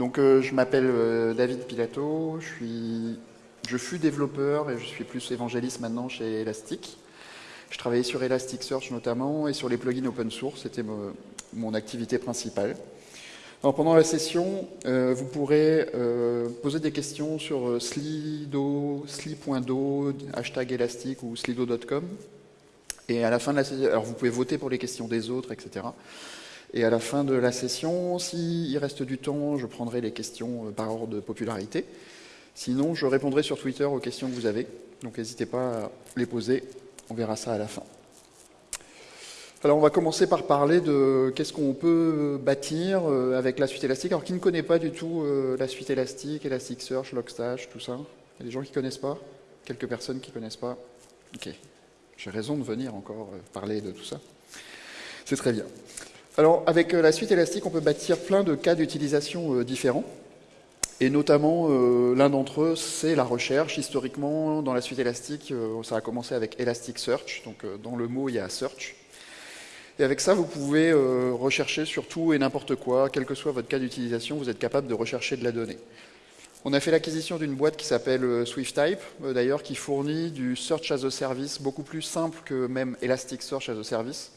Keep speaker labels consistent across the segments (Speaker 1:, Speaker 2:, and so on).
Speaker 1: Donc euh, je m'appelle euh, David Pilato, je, suis, je fus développeur et je suis plus évangéliste maintenant chez Elastic. Je travaillais sur Elasticsearch notamment et sur les plugins open source, c'était mon activité principale. Pendant la session, euh, vous pourrez poser des questions sur Slido, sli.do, hashtag elastic ou slido.com. Et à la fin de la session, alors vous pouvez voter pour les questions des autres, etc. Et à la fin de la session, s'il reste du temps, je prendrai les questions euh, par ordre de popularité. Sinon, je répondrai sur Twitter aux questions que vous avez. Donc n'hésitez pas à les poser, on verra ça à la fin. Alors on va commencer par parler de qu'est-ce qu'on peut bâtir euh, avec la suite élastique. Alors qui ne connaît pas du tout euh, la suite élastique, Elasticsearch, Logstash, tout ça? Il y a des gens qui ne connaissent pas? Quelques personnes qui ne connaissent pas? Ok, j'ai raison de venir encore parler de tout ça. C'est très bien. Alors, avec euh, la suite élastique, on peut bâtir plein de cas d'utilisation euh, différents. Et notamment, euh, l'un d'entre eux, c'est la recherche. Historiquement, dans la suite élastique, ça a commencé avec Elasticsearch. Donc, dans le mot, il y a search. Et avec ça, vous pouvez rechercher sur tout et n'importe quoi, quel que soit votre cas d'utilisation, vous êtes capable de rechercher de la donnée. On a fait l'acquisition d'une boîte qui s'appelle SwiftType, d'ailleurs, qui fournit du Search as a Service beaucoup plus simple que même Elasticsearch as a Service.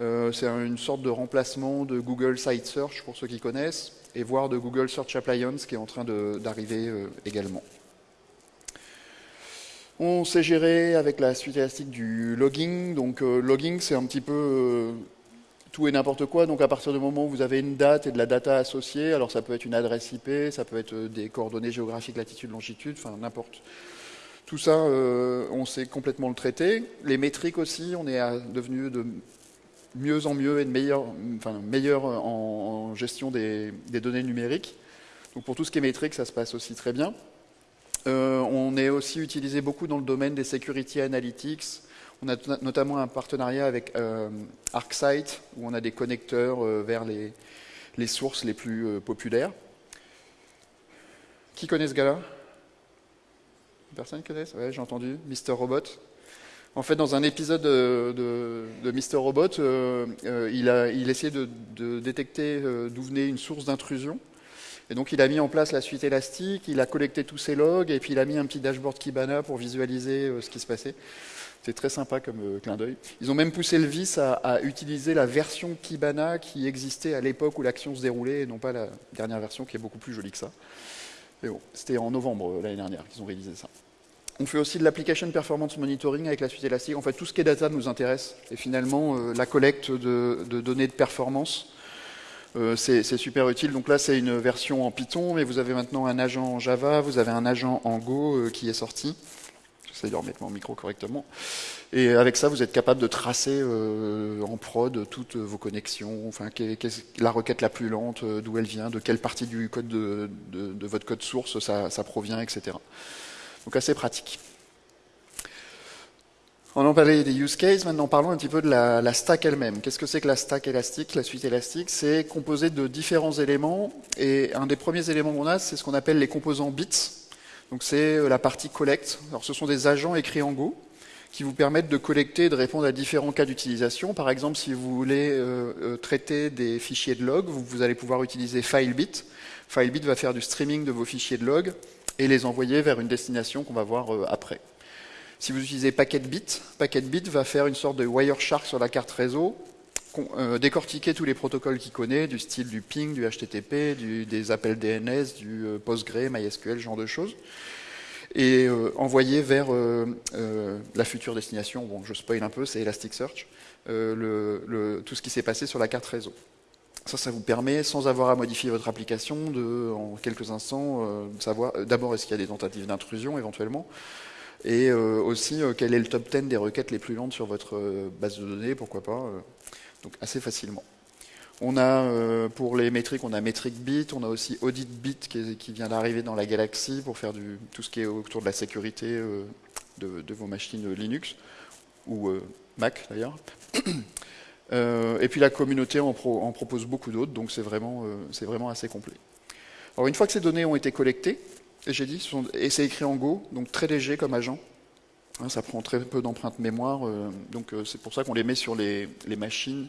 Speaker 1: Euh, c'est une sorte de remplacement de Google Site Search pour ceux qui connaissent, et voire de Google Search Appliance qui est en train d'arriver euh, également. On sait gérer avec la suite élastique du logging. Donc euh, logging, c'est un petit peu tout et n'importe quoi. Donc à partir du moment où vous avez une date et de la data associée, alors ça peut être une adresse IP, ça peut être des coordonnées géographiques, latitude, longitude, enfin n'importe. Tout ça, on sait complètement le traiter. Les métriques aussi, on est devenu de mieux en mieux et de meilleur, enfin, meilleur en, gestion des, données numériques. Donc pour tout ce qui est métrique, ça se passe aussi très bien. Euh, on est aussi utilisé beaucoup dans le domaine des security analytics. On a notamment un partenariat avec euh, ArcSight, où on a des connecteurs euh, vers les, sources les plus populaires. Qui connaît ce gars-là? Personne connaît? Ouais, j'ai entendu. Mr. Robot. En fait, dans un épisode de, de, Mister Robot, euh, euh, il, a, il essayait de, détecter euh, d'où venait une source d'intrusion. Et donc, il a mis en place la suite élastique, il a collecté tous ses logs, et puis il a mis un petit dashboard Kibana pour visualiser ce qui se passait. C'était très sympa comme clin d'œil. Ils ont même poussé le vice à, à, utiliser la version Kibana qui existait à l'époque où l'action se déroulait, et non pas la dernière version qui est beaucoup plus jolie que ça. Mais bon, c'était en novembre l'année dernière qu'ils ont réalisé ça. On fait aussi de l'application performance monitoring avec la suite élastique. En fait, tout ce qui est data nous intéresse. Et finalement, euh, la collecte de, données de performance, euh, c'est super utile. Donc là, c'est une version en Python, mais vous avez maintenant un agent en Java, vous avez un agent en Go euh, qui est sorti. J'essaie de remettre mon micro correctement. Et avec ça, vous êtes capable de tracer en prod toutes vos connexions, enfin, la requête la plus lente, d'où elle vient, de quelle partie du code de, votre code source ça provient, etc. Donc assez pratique. On en parlait des use cases, maintenant parlons un petit peu de la, stack elle-même. Qu'est-ce que c'est que la stack élastique, la suite élastique? C'est composé de différents éléments, et un des premiers éléments qu'on a, c'est ce qu'on appelle les composants bits. Donc c'est euh, la partie collect. Alors ce sont des agents écrits en Go, qui vous permettent de collecter et de répondre à différents cas d'utilisation. Par exemple, si vous voulez euh, euh, traiter des fichiers de log, vous, allez pouvoir utiliser FileBit. FileBit va faire du streaming de vos fichiers de log et les envoyer vers une destination qu'on va voir euh, après. Si vous utilisez PacketBit, PacketBit va faire une sorte de Wireshark sur la carte réseau, euh, décortiquer tous les protocoles qu'il connaît, du style du ping, du HTTP, des appels DNS, du euh, PostgreSQL, MySQL, ce genre de choses, et envoyer vers la future destination. Bon, je spoil un peu, c'est Elasticsearch, tout ce qui s'est passé sur la carte réseau. Ça, ça vous permet, sans avoir à modifier votre application, de, en quelques instants, euh, savoir euh, d'abord est-ce qu'il y a des tentatives d'intrusion éventuellement, et euh, aussi quel est le top 10 des requêtes les plus lentes sur votre base de données, pourquoi pas, donc assez facilement. On a, pour les métriques, on a MetricBit, on a aussi AuditBit qui, qui vient d'arriver dans la galaxie pour faire du, tout ce qui est autour de la sécurité de, vos machines Linux, ou Mac d'ailleurs. Euh, et puis la communauté en, propose beaucoup d'autres, donc c'est vraiment, euh, vraiment assez complet. Alors une fois que ces données ont été collectées, j'ai dit, et c'est écrit en Go, donc très léger comme agent, hein, ça prend très peu d'empreintes mémoire, euh, donc c'est pour ça qu'on les met sur les, les, machines,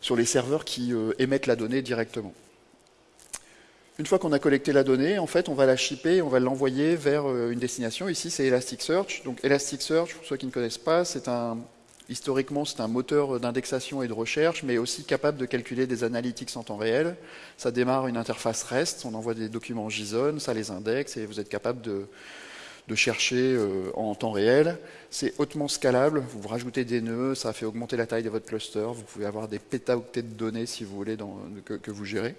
Speaker 1: sur les serveurs qui émettent la donnée directement. Une fois qu'on a collecté la donnée, en fait, on va la shipper, on va l'envoyer vers euh, une destination. Ici, c'est Elasticsearch. Donc, Elasticsearch, pour ceux qui ne connaissent pas, c'est un, historiquement, c'est un moteur d'indexation et de recherche, mais aussi capable de calculer des analytics en temps réel. Ça démarre une interface REST, on envoie des documents JSON, ça les indexe, et vous êtes capable de, chercher euh, en temps réel. C'est hautement scalable, vous rajoutez des nœuds, ça fait augmenter la taille de votre cluster, vous pouvez avoir des pétaoctets de données, si vous voulez, que vous gérez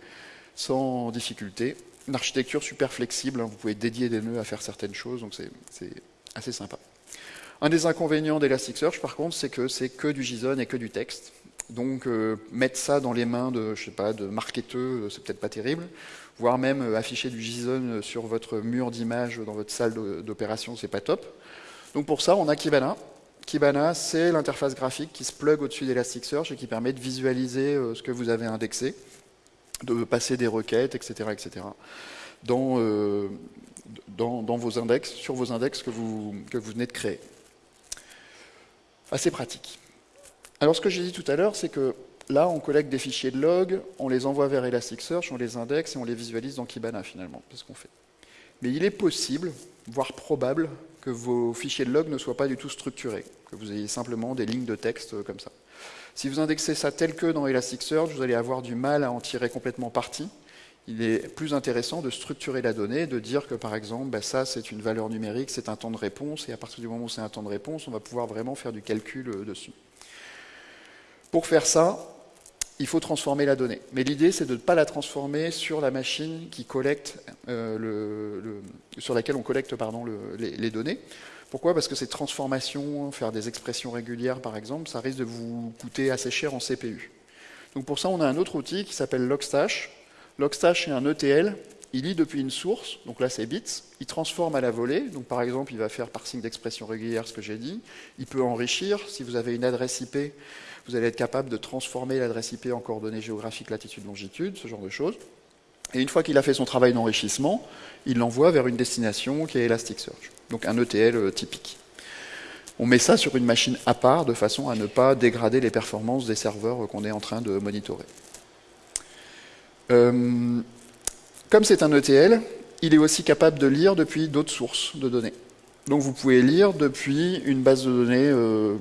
Speaker 1: sans difficulté. Une architecture super flexible, hein. vous pouvez dédier des nœuds à faire certaines choses, donc c'est assez sympa. Un des inconvénients d'Elasticsearch, par contre, c'est que c'est que du JSON et que du texte. Donc euh, mettre ça dans les mains de, je sais pas, de marketeux, euh, c'est peut-être pas terrible. Voire même euh, afficher du JSON sur votre mur d'image dans votre salle d'opération, c'est pas top. Donc pour ça, on a Kibana. Kibana, c'est l'interface graphique qui se plug au-dessus d'Elasticsearch et qui permet de visualiser ce que vous avez indexé de passer des requêtes, etc., etc., dans, vos index, sur vos index que vous, que vous venez de créer. Assez pratique. Alors ce que j'ai dit tout à l'heure, c'est que là, on collecte des fichiers de log, on les envoie vers Elasticsearch, on les indexe et on les visualise dans Kibana finalement, c'est ce qu'on fait. Mais il est possible, voire probable, que vos fichiers de log ne soient pas du tout structurés, que vous ayez simplement des lignes de texte comme ça. Si vous indexez ça tel que dans Elasticsearch, vous allez avoir du mal à en tirer complètement parti. Il est plus intéressant de structurer la donnée, de dire que par exemple, bah, ça c'est une valeur numérique, c'est un temps de réponse, et à partir du moment où c'est un temps de réponse, on va pouvoir vraiment faire du calcul euh, dessus. Pour faire ça, il faut transformer la donnée. Mais l'idée, c'est de ne pas la transformer sur la machine qui collecte, euh, sur laquelle on collecte les, les, données. Pourquoi? Parce que ces transformations, faire des expressions régulières par exemple, ça risque de vous coûter assez cher en CPU. Donc pour ça, on a un autre outil qui s'appelle Logstash. Logstash est un ETL, il lit depuis une source, donc là c'est bits, il transforme à la volée, donc par exemple il va faire parsing d'expressions régulières, ce que j'ai dit, il peut enrichir, si vous avez une adresse IP, vous allez être capable de transformer l'adresse IP en coordonnées géographiques, latitude, longitude, ce genre de choses. Et une fois qu'il a fait son travail d'enrichissement, il l'envoie vers une destination qui est Elasticsearch, donc un ETL euh, typique. On met ça sur une machine à part de façon à ne pas dégrader les performances des serveurs euh, qu'on est en train de monitorer. Euh, comme c'est un ETL, il est aussi capable de lire depuis d'autres sources de données. Donc vous pouvez lire depuis une base de données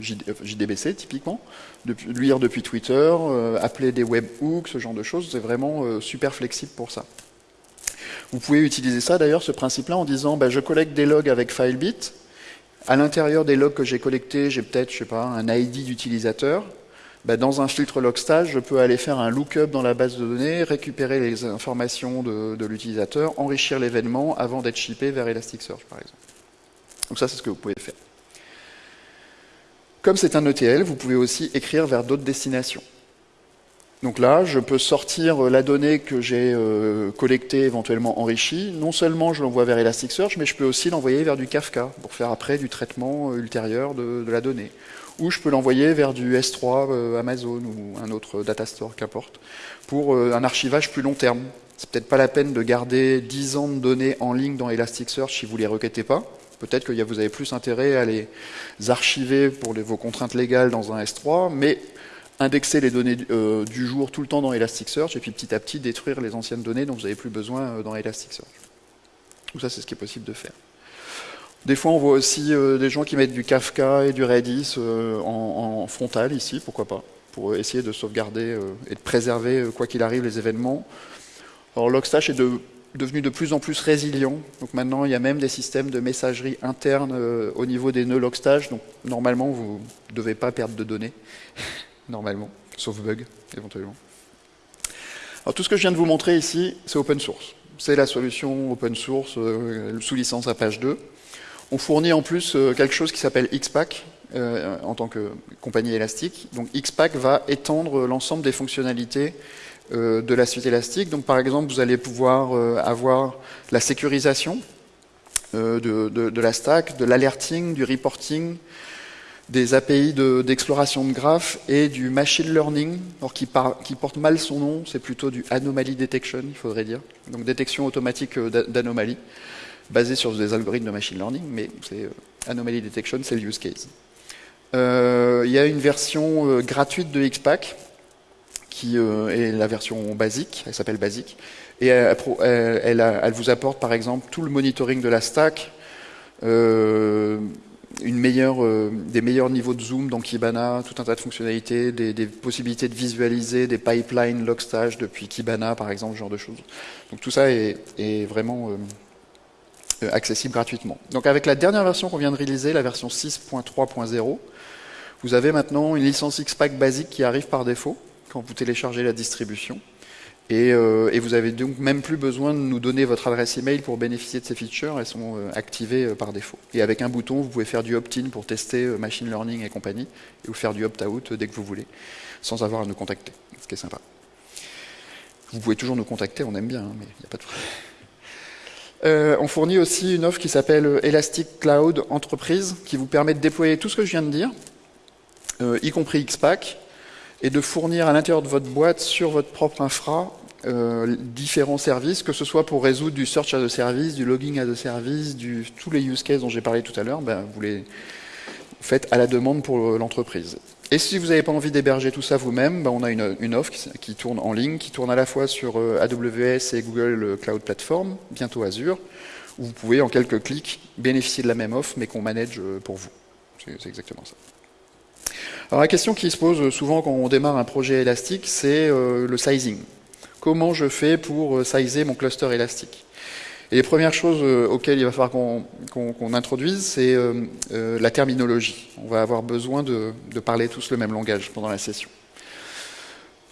Speaker 1: JDBC typiquement, lire depuis Twitter, appeler des webhooks, ce genre de choses, c'est vraiment super flexible pour ça. Vous pouvez utiliser ça d'ailleurs, ce principe-là, en disant bah, je collecte des logs avec FileBit. À l'intérieur des logs que j'ai collectés, j'ai peut-être, je sais pas, un ID d'utilisateur. Bah, dans un filtre logstage, je peux aller faire un lookup dans la base de données, récupérer les informations de, l'utilisateur, enrichir l'événement avant d'être shippé vers Elasticsearch, par exemple. Donc ça, c'est ce que vous pouvez faire. Comme c'est un ETL, vous pouvez aussi écrire vers d'autres destinations. Donc là, je peux sortir la donnée que j'ai euh, collectée, éventuellement enrichie. Non seulement je l'envoie vers Elasticsearch, mais je peux aussi l'envoyer vers du Kafka pour faire après du traitement euh, ultérieur de, la donnée. Ou je peux l'envoyer vers du S3 euh, Amazon ou un autre data store, qu'importe, pour un archivage plus long terme. C'est peut-être pas la peine de garder 10 ans de données en ligne dans Elasticsearch si vous les requêtez pas. Peut-être que vous avez plus intérêt à les archiver pour vos contraintes légales dans un S3, mais indexer les données euh, du jour tout le temps dans Elasticsearch et puis petit à petit détruire les anciennes données dont vous n'avez plus besoin euh, dans Elasticsearch. Tout ça, c'est ce qui est possible de faire. Des fois, on voit aussi euh, des gens qui mettent du Kafka et du Redis en, frontal ici, pourquoi pas, pour essayer de sauvegarder et de préserver, quoi qu'il arrive, les événements. Alors, Logstash est devenu de plus en plus résilient. Donc maintenant, il y a même des systèmes de messagerie interne au niveau des nœuds Logstash. Donc normalement, vous ne devez pas perdre de données. normalement, sauf bug, éventuellement. Alors, tout ce que je viens de vous montrer ici, c'est open source. C'est la solution open source euh, sous licence à page 2. On fournit en plus euh, quelque chose qui s'appelle XPack euh, en tant que compagnie élastique. Donc XPack va étendre l'ensemble des fonctionnalités de la suite élastique. Donc par exemple, vous allez pouvoir avoir la sécurisation de, la stack, de l'alerting, du reporting, des API d'exploration de, graphes et du machine learning, qui, qui porte mal son nom, c'est plutôt du anomaly detection, il faudrait dire. Donc détection automatique euh, d'anomalies, basée sur des algorithmes de machine learning, mais c'est euh, anomaly detection, c'est le use case. Euh, il y a une version gratuite de XPack qui est la version basique, elle s'appelle basique, et elle, vous apporte par exemple tout le monitoring de la stack, euh, des meilleurs niveaux de zoom dans Kibana, tout un tas de fonctionnalités, des, possibilités de visualiser des pipelines Logstash depuis Kibana, par exemple, ce genre de choses. Donc tout ça est, vraiment euh, euh, accessible gratuitement. Donc avec la dernière version qu'on vient de réaliser, la version 6.3.0, vous avez maintenant une licence XPack basique qui arrive par défaut quand vous téléchargez la distribution. Euh, et, vous avez donc même plus besoin de nous donner votre adresse email pour bénéficier de ces features, elles sont euh, activées euh, par défaut. Et avec un bouton, vous pouvez faire du opt-in pour tester machine learning et compagnie, et vous faire du opt-out dès que vous voulez, sans avoir à nous contacter, ce qui est sympa. Vous pouvez toujours nous contacter, on aime bien, hein, mais il n'y a pas de euh, on fournit aussi une offre qui s'appelle Elastic Cloud Entreprise, qui vous permet de déployer tout ce que je viens de dire, y compris XPack, et de fournir à l'intérieur de votre boîte, sur votre propre infra, euh, différents services, que ce soit pour résoudre du search as a service, du logging as a service, du, tous les use cases dont j'ai parlé tout à l'heure, ben, vous les faites à la demande pour l'entreprise. Et si vous n'avez pas envie d'héberger tout ça vous-même, ben on a une, offre qui, tourne en ligne, qui tourne à la fois sur euh, AWS et Google Cloud Platform, bientôt Azure, où vous pouvez en quelques clics bénéficier de la même offre, mais qu'on manage euh, pour vous. C'est exactement ça. Alors la question qui se pose souvent quand on démarre un projet élastique, c'est euh, le sizing. Comment je fais pour euh, sizer mon cluster élastique? Et les premières choses euh, auxquelles il va falloir qu'on introduise, c'est la terminologie. On va avoir besoin de, parler tous le même langage pendant la session.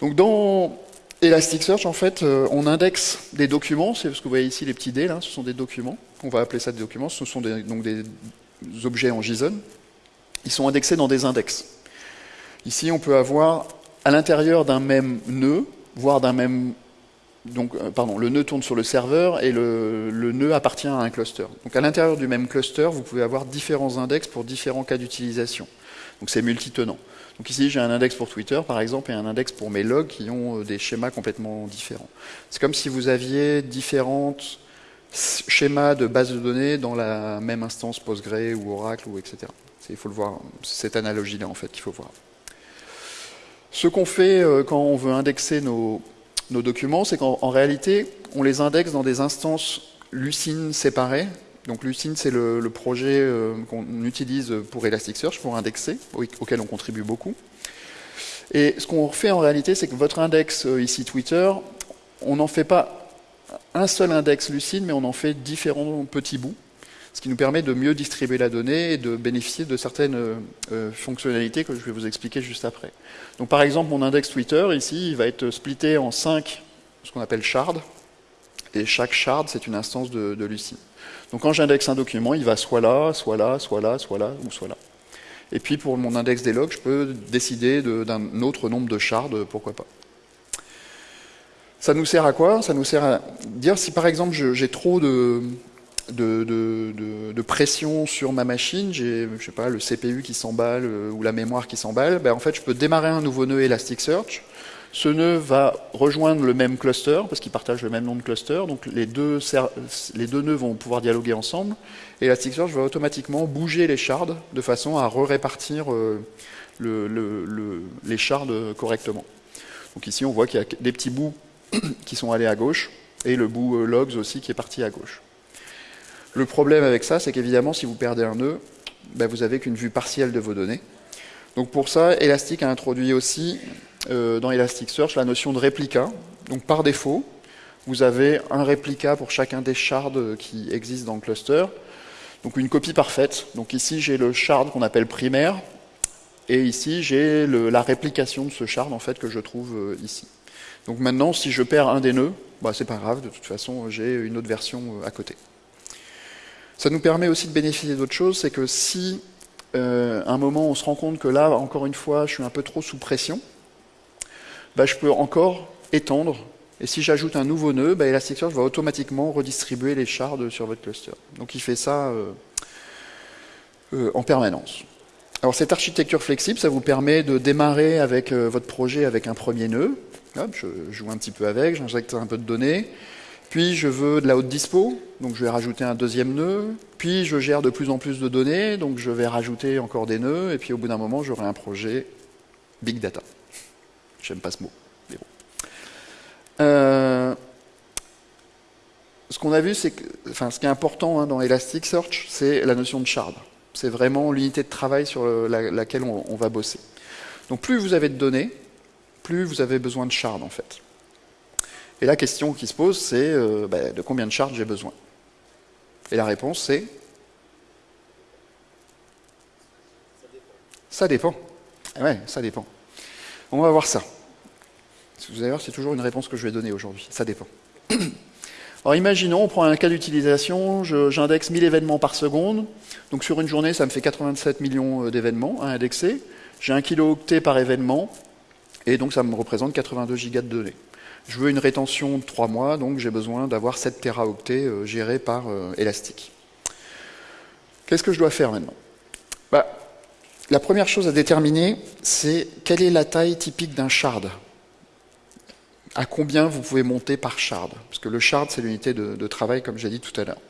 Speaker 1: Donc dans Elasticsearch, en fait, on indexe des documents, c'est ce que vous voyez ici, les petits dés, là, ce sont des documents, on va appeler ça des documents, ce sont donc des objets en JSON, ils sont indexés dans des index. Ici, on peut avoir à l'intérieur d'un même nœud, voire d'un même... Donc, euh, pardon, le nœud tourne sur le serveur et le, nœud appartient à un cluster. Donc à l'intérieur du même cluster, vous pouvez avoir différents index pour différents cas d'utilisation. Donc c'est multitenant. Donc ici, j'ai un index pour Twitter, par exemple, et un index pour mes logs qui ont euh, des schémas complètement différents. C'est comme si vous aviez différents schémas de bases de données dans la même instance Postgre ou Oracle, ou etc. Il faut le voir, cette analogie-là, en fait, qu'il faut voir. Ce qu'on fait euh, quand on veut indexer nos, documents, c'est qu'en réalité, on les indexe dans des instances Lucene séparées. Donc Lucene, c'est le, projet euh, qu'on utilise pour Elasticsearch, pour indexer, auquel on contribue beaucoup. Et ce qu'on fait en réalité, c'est que votre index, euh, ici Twitter, on n'en fait pas un seul index Lucene, mais on en fait différents petits bouts ce qui nous permet de mieux distribuer la donnée et de bénéficier de certaines euh, euh, fonctionnalités que je vais vous expliquer juste après. Donc par exemple, mon index Twitter, ici, il va être splitté en cinq, ce qu'on appelle shards, et chaque shard, c'est une instance de, de Lucene. Donc quand j'indexe un document, il va soit là, soit là, soit là, soit là, ou soit là. Et puis pour mon index des logs, je peux décider d'un autre nombre de shards, pourquoi pas. Ça nous sert à quoi? Ça nous sert à dire si par exemple j'ai trop de, de, pression sur ma machine, j'ai je sais pas, le CPU qui s'emballe euh, ou la mémoire qui s'emballe, ben en fait je peux démarrer un nouveau nœud Elasticsearch. Ce nœud va rejoindre le même cluster, parce qu'ils partagent le même nom de cluster, donc les deux, les deux nœuds vont pouvoir dialoguer ensemble, Elasticsearch va automatiquement bouger les shards de façon à re-répartir euh, les shards correctement. Donc ici on voit qu'il y a des petits bouts qui sont allés à gauche, et le bout euh, logs aussi qui est parti à gauche. Le problème avec ça, c'est qu'évidemment, si vous perdez un nœud, ben, vous n'avez qu'une vue partielle de vos données. Donc pour ça, Elastic a introduit aussi euh, dans Elasticsearch la notion de réplica. Donc par défaut, vous avez un réplica pour chacun des shards qui existent dans le cluster. Donc une copie parfaite. Donc ici, j'ai le shard qu'on appelle primaire. Et ici, j'ai la réplication de ce shard en fait que je trouve euh, ici. Donc maintenant, si je perds un des nœuds, bah, c'est pas grave, de toute façon, j'ai une autre version euh, à côté. Ça nous permet aussi de bénéficier d'autre chose, c'est que si euh, à un moment on se rend compte que là, encore une fois, je suis un peu trop sous pression, bah, je peux encore étendre, et si j'ajoute un nouveau nœud, bah, Elasticsearch va automatiquement redistribuer les shards sur votre cluster. Donc il fait ça euh, euh, en permanence. Alors cette architecture flexible, ça vous permet de démarrer avec votre projet avec un premier nœud. je joue un petit peu avec, j'injecte un peu de données. Puis je veux de la haute dispo, donc je vais rajouter un deuxième nœud. Puis je gère de plus en plus de données, donc je vais rajouter encore des nœuds. Et puis au bout d'un moment, j'aurai un projet big data. J'aime pas ce mot, mais bon. Euh, ce qu'on a vu, c'est que, enfin, ce qui est important hein, dans Elasticsearch, c'est la notion de shard. C'est vraiment l'unité de travail sur laquelle on, va bosser. Donc plus vous avez de données, plus vous avez besoin de shard en fait. Et la question qui se pose, c'est euh, bah, de combien de shards j'ai besoin? Et la réponse, c'est? Ça dépend. Ah ouais, ça dépend. On va voir ça. Voir, c'est toujours une réponse que je vais donner aujourd'hui. Ça dépend. Alors imaginons, on prend un cas d'utilisation, j'indexe 1000 événements par seconde. Donc sur une journée, ça me fait 87 millions euh, d'événements à indexer. J'ai un kilo-octet par événement, et donc ça me représente 82 gigas de données. Je veux une rétention de 3 mois, donc j'ai besoin d'avoir 7 teraoctets euh, gérés par euh, Elastic. Qu'est-ce que je dois faire maintenant? Bah, La première chose à déterminer, c'est quelle est la taille typique d'un shard? À combien vous pouvez monter par shard? Parce que le shard, c'est l'unité de, travail, comme j'ai dit tout à l'heure.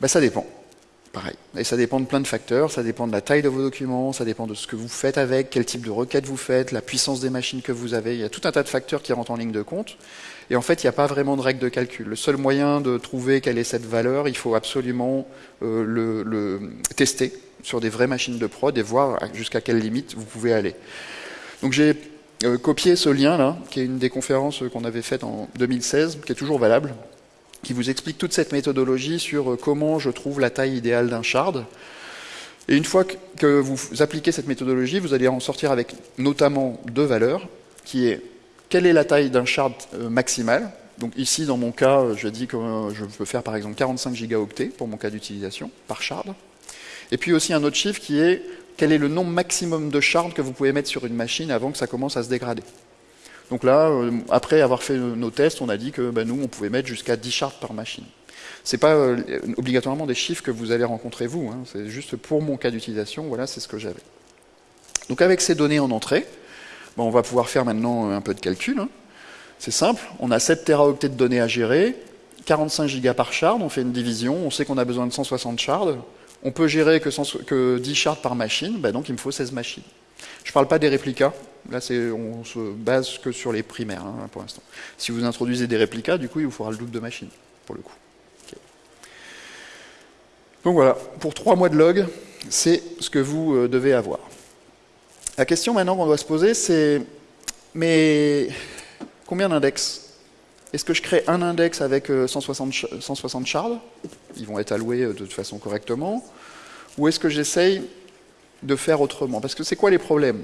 Speaker 1: Ben, ça dépend. Et ça dépend de plein de facteurs. Ça dépend de la taille de vos documents, ça dépend de ce que vous faites avec, quel type de requête vous faites, la puissance des machines que vous avez. Il y a tout un tas de facteurs qui rentrent en ligne de compte. Et en fait, il n'y a pas vraiment de règle de calcul. Le seul moyen de trouver quelle est cette valeur, il faut absolument euh, le, tester sur des vraies machines de prod et voir jusqu'à quelle limite vous pouvez aller. Donc j'ai euh, copier ce lien-là, qui est une des conférences qu'on avait faites en 2016, qui est toujours valable, qui vous explique toute cette méthodologie sur euh, comment je trouve la taille idéale d'un shard. Et une fois que vous appliquez cette méthodologie, vous allez en sortir avec notamment deux valeurs, qui est quelle est la taille d'un shard euh, maximal? Donc ici, dans mon cas, je dis que je peux faire par exemple 45 gigaoctets pour mon cas d'utilisation par shard. Et puis aussi un autre chiffre qui est quel est le nombre maximum de shards que vous pouvez mettre sur une machine avant que ça commence à se dégrader? Donc là, euh, après avoir fait nos tests, on a dit que ben, nous, on pouvait mettre jusqu'à 10 shards par machine. Ce n'est pas euh, obligatoirement des chiffres que vous allez rencontrer vous, hein. c'est juste pour mon cas d'utilisation, voilà, c'est ce que j'avais. Donc avec ces données en entrée, ben, on va pouvoir faire maintenant un peu de calcul. Hein. C'est simple, on a 7 teraoctets de données à gérer, 45 gigas par shard, on fait une division, on sait qu'on a besoin de 160 shards, on peut gérer que, 10 shards par machine, bah donc il me faut 16 machines. Je ne parle pas des réplicas, là on se base que sur les primaires hein, pour l'instant. Si vous introduisez des réplicas, du coup il vous faudra le double de machines, pour le coup. Donc voilà, pour 3 mois de log, c'est ce que vous euh, devez avoir. La question maintenant qu'on doit se poser, c'est mais combien d'index? Est-ce que je crée un index avec 160, euh, 160 shards Ils vont être alloués euh, de toute façon correctement. Ou est-ce que j'essaye de faire autrement? Parce que c'est quoi les problèmes?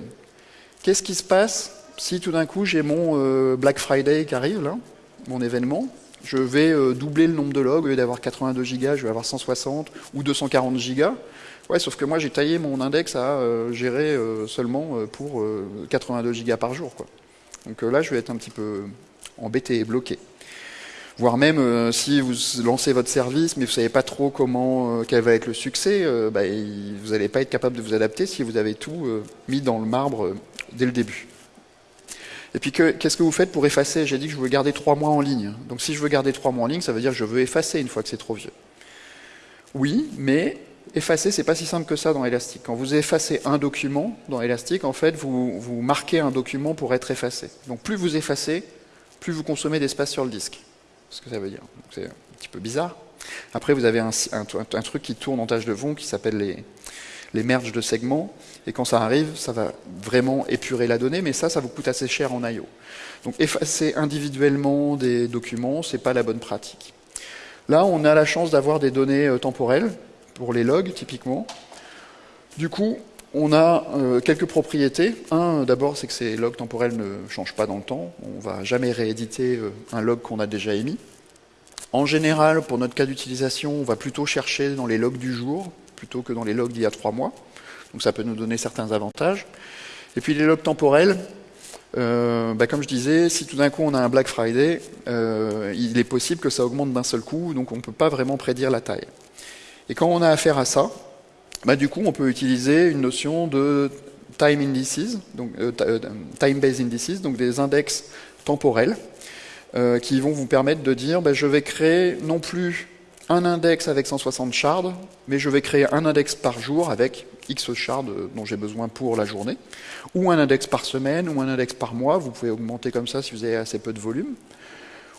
Speaker 1: Qu'est-ce qui se passe si tout d'un coup j'ai mon euh, Black Friday qui arrive, là, mon événement? Je vais doubler le nombre de logs, au lieu d'avoir 82 gigas, je vais avoir 160 ou 240 gigas. Ouais, sauf que moi j'ai taillé mon index à gérer seulement pour 82 gigas par jour. Donc là je vais être un petit peu embêté et bloqué. Voire même euh, si vous lancez votre service, mais vous ne savez pas trop comment, euh, quel va être le succès, euh, bah, vous n'allez pas être capable de vous adapter si vous avez tout mis dans le marbre dès le début. Et puis qu'est-ce que vous faites pour effacer? J'ai dit que je veux garder trois mois en ligne. Donc si je veux garder trois mois en ligne, ça veut dire que je veux effacer une fois que c'est trop vieux. Oui, mais effacer, c'est pas si simple que ça dans Elastic. Quand vous effacez un document dans Elastic, en fait, vous, marquez un document pour être effacé. Donc plus vous effacez, plus vous consommez d'espace sur le disque. Ce que ça veut dire. C'est un petit peu bizarre. Après, vous avez un, truc qui tourne en tâche de fond qui s'appelle les merges de segments. Et quand ça arrive, ça va vraiment épurer la donnée, mais ça, ça vous coûte assez cher en I.O. Donc effacer individuellement des documents, c'est pas la bonne pratique. Là, on a la chance d'avoir des données euh, temporelles, pour les logs typiquement. Du coup, on a euh, quelques propriétés. Un, d'abord, c'est que ces logs temporels ne changent pas dans le temps. On ne va jamais rééditer euh, un log qu'on a déjà émis. En général, pour notre cas d'utilisation, on va plutôt chercher dans les logs du jour plutôt que dans les logs d'il y a trois mois. Donc ça peut nous donner certains avantages. Et puis les logs temporels, euh, bah, comme je disais, si tout d'un coup on a un Black Friday, il est possible que ça augmente d'un seul coup, donc on ne peut pas vraiment prédire la taille. Et quand on a affaire à ça, bah, du coup, on peut utiliser une notion de time indices, donc euh, euh, time-based indices, donc des index temporels, euh, qui vont vous permettre de dire, bah, je vais créer non plus un index avec 160 shards, mais je vais créer un index par jour avec X shards dont j'ai besoin pour la journée, ou un index par semaine, ou un index par mois, vous pouvez augmenter comme ça si vous avez assez peu de volume.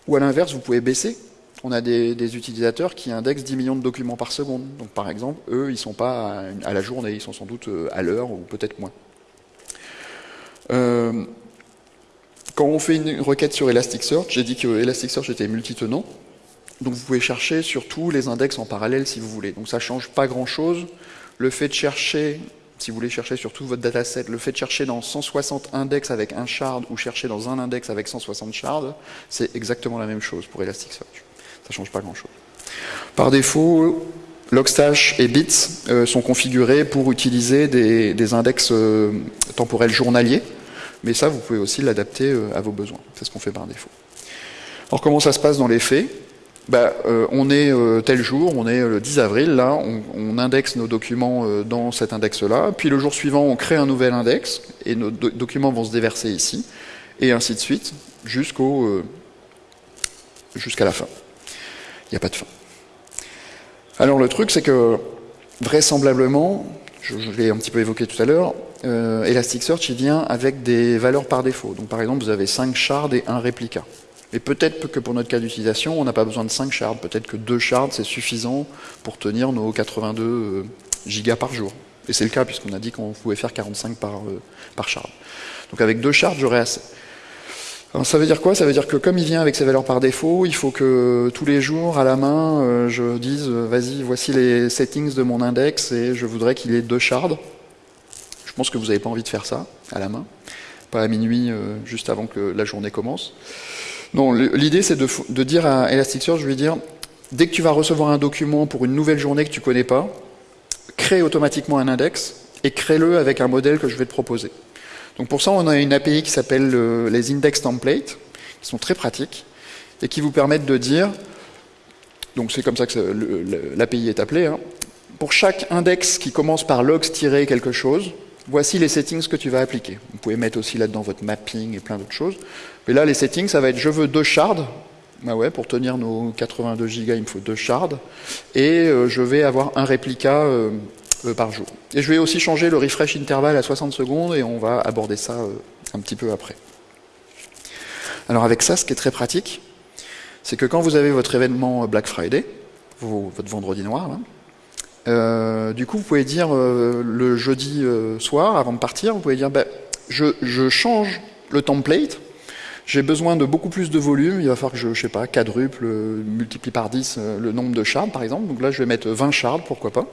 Speaker 1: Ou à l'inverse, vous pouvez baisser. On a des, utilisateurs qui indexent 10 millions de documents par seconde. Donc par exemple, eux, ils ne sont pas à, la journée, ils sont sans doute euh, à l'heure ou peut-être moins. Euh, quand on fait une requête sur Elasticsearch, j'ai dit que Elasticsearch était multitenant. Donc vous pouvez chercher sur tous les index en parallèle si vous voulez. Donc ça ne change pas grand-chose. Le fait de chercher, si vous voulez chercher sur tout votre dataset, le fait de chercher dans 160 index avec un shard ou chercher dans un index avec 160 shards, c'est exactement la même chose pour Elasticsearch. Ça ne change pas grand-chose. Par défaut, Logstash et Bits euh, sont configurés pour utiliser des, index euh, temporels journaliers, mais ça, vous pouvez aussi l'adapter euh, à vos besoins. C'est ce qu'on fait par défaut. Alors, comment ça se passe dans les faits? Bah, On est tel jour, on est le 10 avril, là, on, indexe nos documents dans cet index-là, puis le jour suivant, on crée un nouvel index, et nos documents vont se déverser ici, et ainsi de suite, jusqu'au jusqu'à la fin. Il n'y a pas de fin. Alors le truc, c'est que vraisemblablement, je, l'ai un petit peu évoqué tout à l'heure, euh, Elasticsearch il vient avec des valeurs par défaut. Donc par exemple, vous avez 5 shards et un réplica. Et peut-être que pour notre cas d'utilisation, on n'a pas besoin de 5 shards. Peut-être que 2 shards, c'est suffisant pour tenir nos 82 euh, gigas par jour. Et c'est le cas, puisqu'on a dit qu'on pouvait faire 45 par, euh, par shard. Donc avec 2 shards, j'aurais assez ça veut dire quoi? Ça veut dire que comme il vient avec ses valeurs par défaut, il faut que tous les jours, à la main, euh, je dise, vas-y, voici les settings de mon index et je voudrais qu'il ait deux shards. Je pense que vous n'avez pas envie de faire ça, à la main. Pas à minuit, juste avant que la journée commence. Non, l'idée c'est de, dire à Elasticsearch, je vais dire, dès que tu vas recevoir un document pour une nouvelle journée que tu connais pas, crée automatiquement un index et crée-le avec un modèle que je vais te proposer. Donc pour ça, on a une API qui s'appelle euh, les index templates, qui sont très pratiques, et qui vous permettent de dire, donc c'est comme ça que l'API est appelée, hein, pour chaque index qui commence par logs-quelque chose, voici les settings que tu vas appliquer. Vous pouvez mettre aussi là-dedans votre mapping et plein d'autres choses. Mais là, les settings, ça va être je veux deux shards. Bah ouais, pour tenir nos 82 gigas, il me faut deux shards. Et euh, je vais avoir un réplica euh, euh, par jour. Et je vais aussi changer le refresh interval à 60 secondes et on va aborder ça euh, un petit peu après. Alors avec ça, ce qui est très pratique, c'est que quand vous avez votre événement Black Friday, votre vendredi noir, euh, du coup vous pouvez dire le jeudi soir, avant de partir, vous pouvez dire ben, je, change le template, j'ai besoin de beaucoup plus de volume, il va falloir que je, je sais pas, quadruple, multiplie par 10 le nombre de shards par exemple, donc là je vais mettre 20 shards, pourquoi pas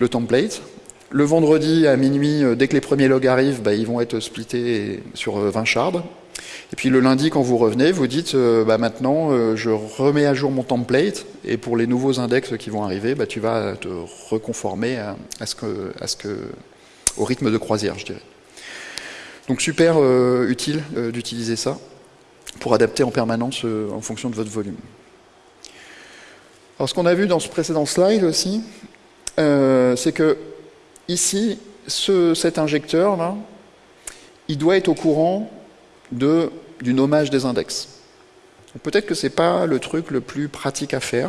Speaker 1: le template. Le vendredi à minuit, euh, dès que les premiers logs arrivent, bah, ils vont être splittés sur 20 euh, shards. Et puis le lundi, quand vous revenez, vous dites euh, bah, maintenant, je remets à jour mon template, et pour les nouveaux index qui vont arriver, bah, tu vas te reconformer à, ce que, à ce que, au rythme de croisière, je dirais. Donc super utile d'utiliser ça pour adapter en permanence en fonction de votre volume. Alors ce qu'on a vu dans ce précédent slide aussi, euh, c'est que ici, cet injecteur là, il doit être au courant de, du nommage des index. Peut-être que ce n'est pas le truc le plus pratique à faire.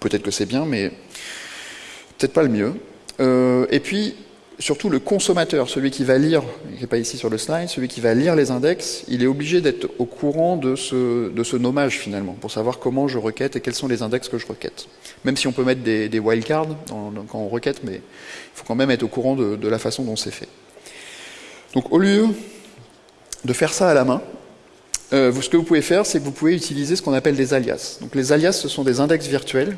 Speaker 1: Peut-être que c'est bien, mais peut-être pas le mieux. Euh, et puis, surtout le consommateur, celui qui va lire, qui n'est pas ici sur le slide, celui qui va lire les index, il est obligé d'être au courant de ce, nommage finalement, pour savoir comment je requête et quels sont les index que je requête. Même si on peut mettre des, des wildcards quand on requête, mais il faut quand même être au courant de, la façon dont c'est fait. Donc au lieu de faire ça à la main, euh, ce que vous pouvez faire, c'est que vous pouvez utiliser ce qu'on appelle des alias. Donc les alias, ce sont des index virtuels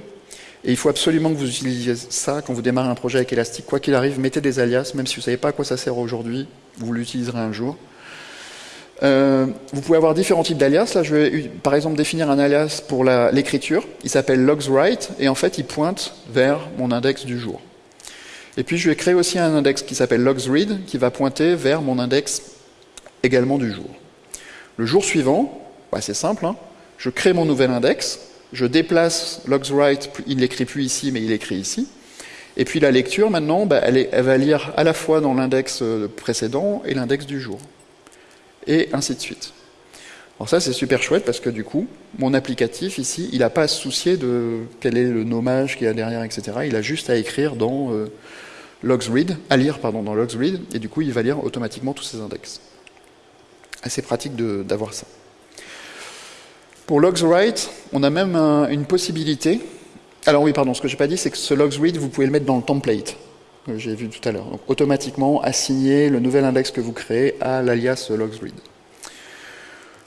Speaker 1: et il faut absolument que vous utilisiez ça quand vous démarrez un projet avec Elastic. Quoi qu'il arrive, mettez des alias, même si vous ne savez pas à quoi ça sert aujourd'hui, vous l'utiliserez un jour. Euh, vous pouvez avoir différents types d'alias. Là, je vais par exemple définir un alias pour l'écriture. Il s'appelle logsWrite et en fait, il pointe vers mon index du jour. Et puis, je vais créer aussi un index qui s'appelle logsRead qui va pointer vers mon index également du jour. Le jour suivant, bah, c'est simple, hein. je crée mon nouvel index je déplace logsWrite, il l'écrit plus ici, mais il écrit ici. Et puis la lecture, maintenant, bah, elle, va lire à la fois dans l'index euh, précédent et l'index du jour. Et ainsi de suite. Alors ça, c'est super chouette parce que du coup, mon applicatif ici, il n'a pas à se soucier de quel est le nommage qu'il y a derrière, etc. Il a juste à écrire dans euh, logsRead, à lire pardon, dans logsRead, et du coup, il va lire automatiquement tous ces index. Assez pratique d'avoir ça. Pour logs write, on a même une possibilité. Alors oui, pardon, ce que j'ai pas dit, c'est que ce logs read, vous pouvez le mettre dans le template que j'ai vu tout à l'heure. Donc automatiquement assigner le nouvel index que vous créez à l'alias logs read.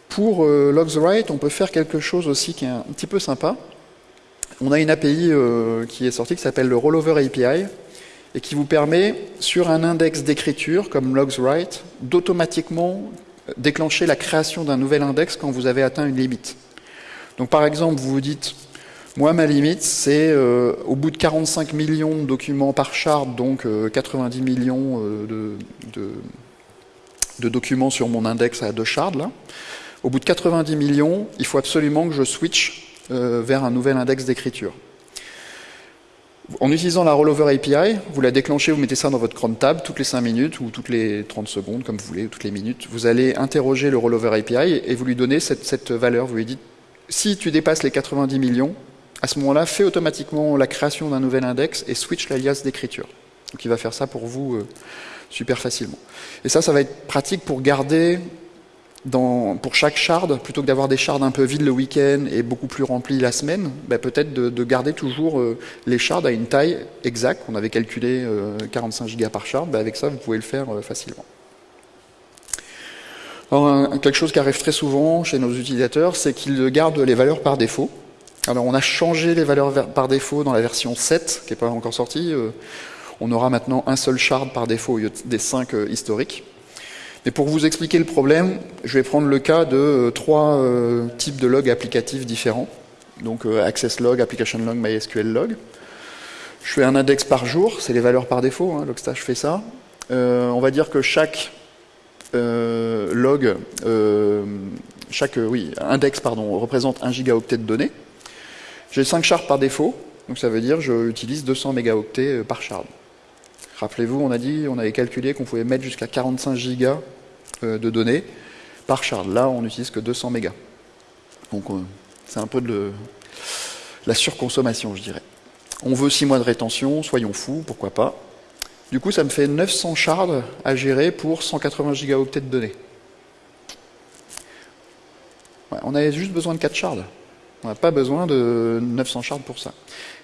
Speaker 1: Pour euh, logs write, on peut faire quelque chose aussi qui est un petit peu sympa. On a une API euh, qui est sortie qui s'appelle le Rollover API et qui vous permet, sur un index d'écriture comme logs write, d'automatiquement déclencher la création d'un nouvel index quand vous avez atteint une limite. Donc par exemple, vous vous dites, moi ma limite c'est euh, au bout de 45 millions de documents par shard, donc 90 euh, millions de, de, documents sur mon index à deux shards, là. au bout de 90 millions, il faut absolument que je switch vers un nouvel index d'écriture. En utilisant la Rollover API, vous la déclenchez, vous mettez ça dans votre cron tab toutes les 5 minutes ou toutes les 30 secondes, comme vous voulez, ou toutes les minutes. Vous allez interroger le Rollover API et vous lui donnez cette, valeur. Vous lui dites, si tu dépasses les 90 millions, à ce moment-là, fais automatiquement la création d'un nouvel index et switch l'alias d'écriture. Donc il va faire ça pour vous euh, super facilement. Et ça, ça va être pratique pour garder pour chaque shard, plutôt que d'avoir des shards un peu vides le week-end et beaucoup plus remplis la semaine, bah, peut-être de, garder toujours euh, les shards à une taille exacte. On avait calculé 45 euh, gigas par shard, bah, avec ça vous pouvez le faire euh, quelque chose qui arrive très souvent chez nos utilisateurs, c'est qu'ils gardent les valeurs par défaut. Alors on a changé les valeurs par défaut dans la version 7, qui n'est pas encore sortie. on aura maintenant un seul shard par défaut au lieu des 5 historiques. Mais pour vous expliquer le problème, je vais prendre le cas de euh, trois euh, types de logs applicatifs différents. Donc euh, Access Log, Application Log, MySQL Log. Je fais un index par jour, c'est les valeurs par défaut, hein, Logstash fait ça. on va dire que chaque log, chaque oui, index pardon, représente 1 gigaoctet de données. J'ai 5 shards par défaut, donc ça veut dire que j'utilise 200 mégaoctets par shard. Rappelez-vous, on a dit, on avait calculé qu'on pouvait mettre jusqu'à 45 gigas euh, de données par shard. Là, on n'utilise que 200 mégas. Donc, euh, c'est un peu de la surconsommation, je dirais. On veut 6 mois de rétention, soyons fous, pourquoi pas. Du coup, ça me fait 900 shards à gérer pour 180 gigaoctets de données. on avait juste besoin de 4 shards. On n'a pas besoin de 900 shards pour ça.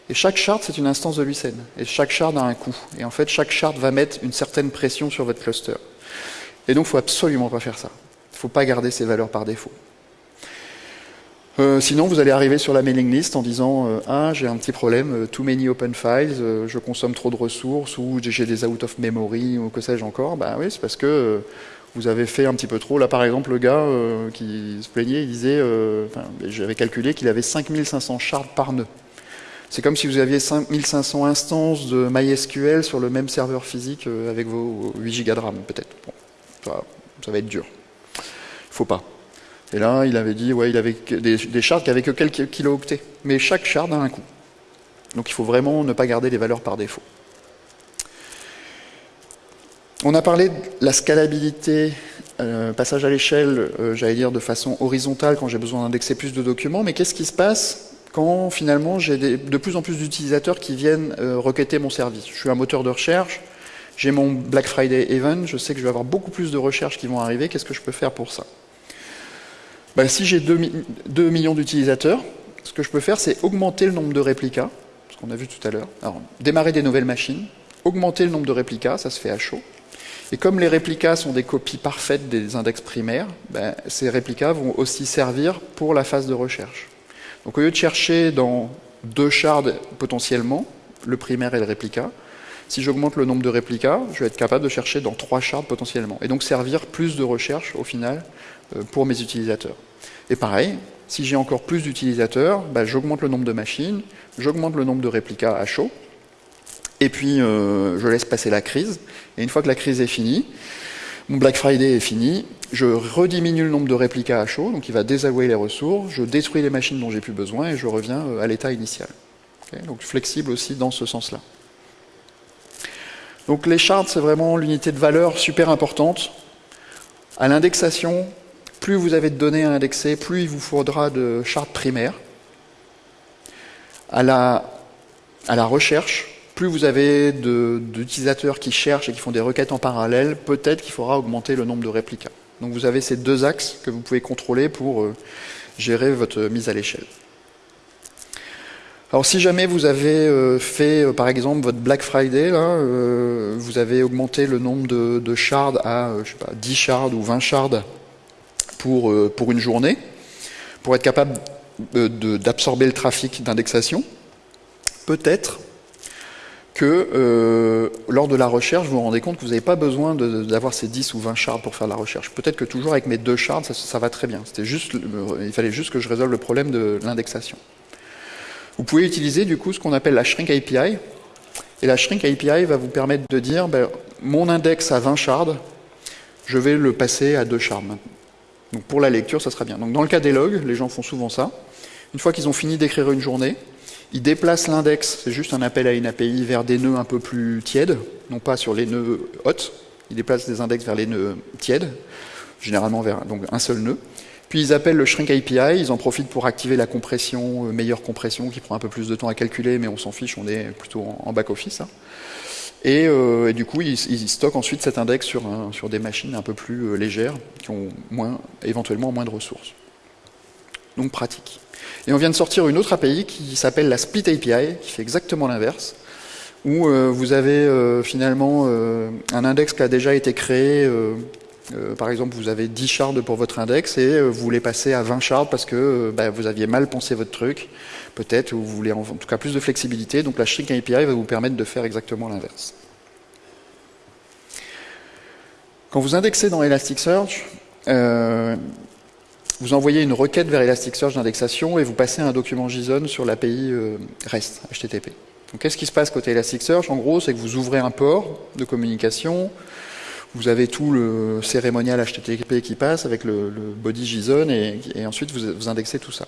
Speaker 1: Et chaque shard, c'est une instance de Lucene. Et chaque shard a un coût. Et en fait, chaque shard va mettre une certaine pression sur votre cluster. Et donc, il ne faut absolument pas faire ça. Il ne faut pas garder ces valeurs par défaut. Euh, sinon, vous allez arriver sur la mailing list en disant euh, Ah, j'ai un petit problème, euh, too many open files, je consomme trop de ressources, ou j'ai des out of memory, ou que sais-je encore. Ben oui, c'est parce que vous avez fait un petit peu trop. Là, par exemple, le gars qui se plaignait, il disait J'avais calculé qu'il avait 5500 shards par nœud. C'est comme si vous aviez 5500 instances de MySQL sur le même serveur physique avec vos 8 Go de RAM, peut-être. ça, va être dur. Il faut pas. Et là, il avait dit, ouais, il avait des, shards qui avaient que quelques kilooctets. Mais chaque shard a un coût. Donc il faut vraiment ne pas garder les valeurs par défaut. On a parlé de la scalabilité, euh, passage à l'échelle, euh, j'allais dire de façon horizontale quand j'ai besoin d'indexer plus de documents, mais qu'est-ce qui se passe quand finalement j'ai de plus en plus d'utilisateurs qui viennent euh, requêter mon service? Je suis un moteur de recherche, j'ai mon Black Friday Event, je sais que je vais avoir beaucoup plus de recherches qui vont arriver, qu'est-ce que je peux faire pour ça? Ben, Si j'ai 2, millions d'utilisateurs, ce que je peux faire c'est augmenter le nombre de réplicas, ce qu'on a vu tout à l'heure, alors démarrer des nouvelles machines, augmenter le nombre de réplicas, ça se fait à chaud, et comme les réplicas sont des copies parfaites des index primaires, ben, ces réplicas vont aussi servir pour la phase de recherche. Donc au lieu de chercher dans deux shards potentiellement, le primaire et le réplica, si j'augmente le nombre de réplicas, je vais être capable de chercher dans trois shards potentiellement, et donc servir plus de recherche au final pour mes utilisateurs. Et pareil, si j'ai encore plus d'utilisateurs, bah, j'augmente le nombre de machines, j'augmente le nombre de réplicas à chaud, et puis euh, je laisse passer la crise, et une fois que la crise est finie, mon Black Friday est fini, je rediminue le nombre de réplicas à chaud, donc il va désavouer les ressources, je détruis les machines dont j'ai plus besoin et je reviens euh, à l'état initial. donc flexible aussi dans ce sens-là. Donc les charts, c'est vraiment l'unité de valeur super importante. À l'indexation, plus vous avez de données à indexer, plus il vous faudra de charts primaires. À la, recherche, plus vous avez d'utilisateurs qui cherchent et qui font des requêtes en parallèle, peut-être qu'il faudra augmenter le nombre de réplicas. Donc vous avez ces deux axes que vous pouvez contrôler pour euh, gérer votre mise à l'échelle. Alors si jamais vous avez euh, fait euh, par exemple votre Black Friday, vous avez augmenté le nombre de, shards à je sais pas, 10 shards ou 20 shards pour, pour une journée, pour être capable d'absorber le trafic d'indexation, peut-être que lors de la recherche, vous vous rendez compte que vous n'avez pas besoin d'avoir ces 10 ou 20 shards pour faire la recherche. Peut-être que toujours avec mes deux shards, ça, va très bien. Juste, il fallait juste que je résolve le problème de l'indexation. Vous pouvez utiliser du coup ce qu'on appelle la Shrink API. Et la Shrink API va vous permettre de dire, ben, mon index a 20 shards, je vais le passer à 2 shards Donc pour la lecture, ça sera bien. Donc dans le cas des logs, les gens font souvent ça. Une fois qu'ils ont fini d'écrire une journée, ils déplacent l'index, c'est juste un appel à une API, vers des nœuds un peu plus tièdes, non pas sur les nœuds hot, ils déplacent des index vers les nœuds tièdes, généralement vers donc un seul nœud. Puis ils appellent le Shrink API, ils en profitent pour activer la compression, euh, meilleure compression, qui prend un peu plus de temps à calculer, mais on s'en fiche, on est plutôt en, back-office. Hein. Euh, et, du coup, ils, stockent ensuite cet index sur, sur des machines un peu plus euh, légères, qui ont moins, éventuellement moins de ressources. Donc pratique. Et on vient de sortir une autre API qui s'appelle la Split API, qui fait exactement l'inverse, où vous avez finalement un index qui a déjà été créé euh, par exemple, vous avez 10 shards pour votre index et euh, vous voulez passer à 20 shards parce que euh, bah, vous aviez mal pensé votre truc, peut-être, ou vous voulez en, tout cas plus de flexibilité. Donc la Shrink API va vous permettre de faire exactement l'inverse. Quand vous indexez dans Elasticsearch, vous envoyez une requête vers Elasticsearch d'indexation et vous passez un document JSON sur l'API REST, HTTP. Qu'est-ce qui se passe côté Elasticsearch? En gros, c'est que vous ouvrez un port de communication, vous avez tout le cérémonial HTTP qui passe avec le, body JSON et, ensuite vous, indexez tout ça.